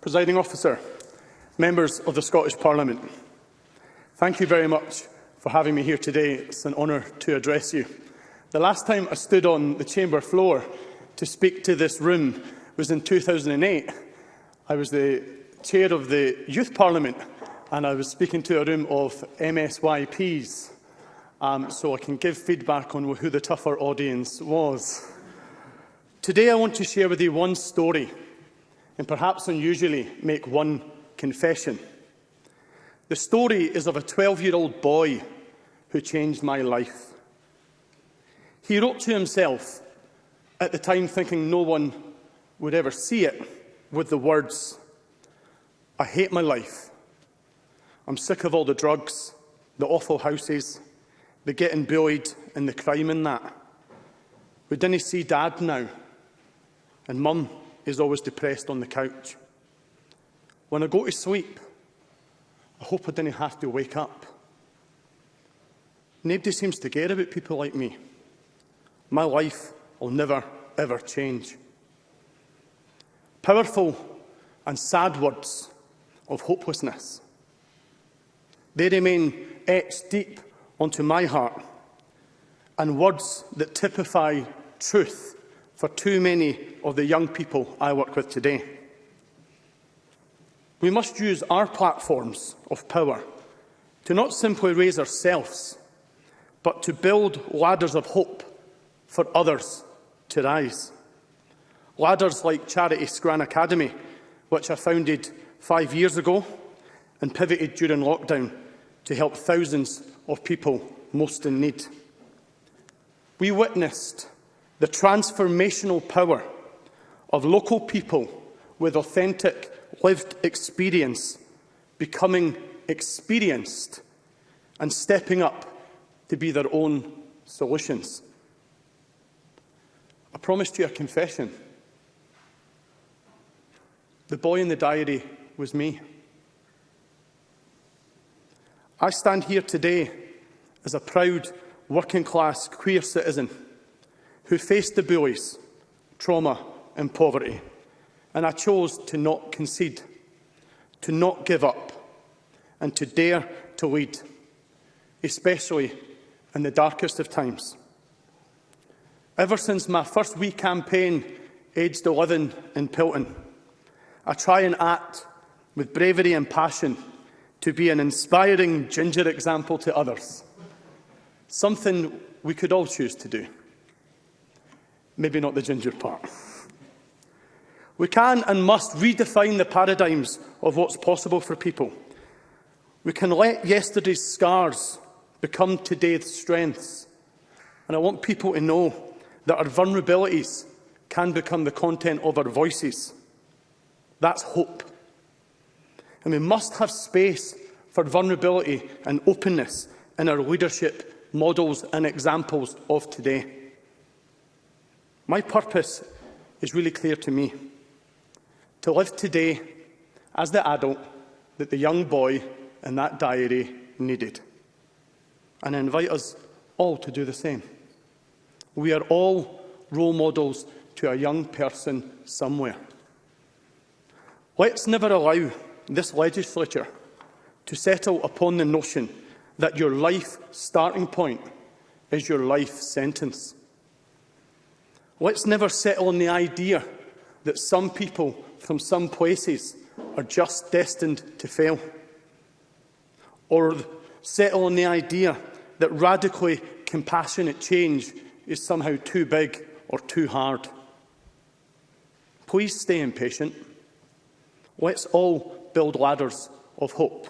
Presiding Officer, members of the Scottish Parliament, thank you very much for having me here today. It's an honour to address you. The last time I stood on the chamber floor to speak to this room was in 2008 I was the chair of the Youth Parliament and I was speaking to a room of MSYPs, um, so I can give feedback on who the tougher audience was. Today I want to share with you one story and perhaps unusually make one confession. The story is of a 12-year-old boy who changed my life. He wrote to himself, at the time thinking no one would ever see it, with the words, I hate my life. I'm sick of all the drugs, the awful houses, the getting bullied and the crime and that. We didn't see Dad now, and Mum is always depressed on the couch. When I go to sleep, I hope I didn't have to wake up. Nobody seems to care about people like me. My life will never, ever change powerful and sad words of hopelessness. They remain etched deep onto my heart and words that typify truth for too many of the young people I work with today. We must use our platforms of power to not simply raise ourselves, but to build ladders of hope for others to rise. Ladders like Charity Scran Academy, which I founded five years ago and pivoted during lockdown to help thousands of people most in need. We witnessed the transformational power of local people with authentic lived experience becoming experienced and stepping up to be their own solutions. I promised you a confession. The boy in the diary was me. I stand here today as a proud working-class queer citizen who faced the bullies, trauma and poverty, and I chose to not concede, to not give up, and to dare to lead, especially in the darkest of times. Ever since my first wee campaign, aged 11 in Pilton, I try and act with bravery and passion to be an inspiring ginger example to others, something we could all choose to do. Maybe not the ginger part. We can and must redefine the paradigms of what's possible for people. We can let yesterday's scars become today's strengths. And I want people to know that our vulnerabilities can become the content of our voices That's hope. And we must have space for vulnerability and openness in our leadership models and examples of today. My purpose is really clear to me. To live today as the adult that the young boy in that diary needed. And I invite us all to do the same. We are all role models to a young person somewhere. Let's never allow this legislature to settle upon the notion that your life starting point is your life sentence. Let's never settle on the idea that some people from some places are just destined to fail. Or settle on the idea that radically compassionate change is somehow too big or too hard. Please stay impatient. Let's all build ladders of hope.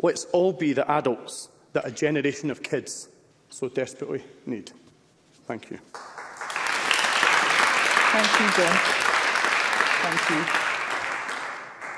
Let's all be the adults that a generation of kids so desperately need. Thank you. Thank you, John. Thank you.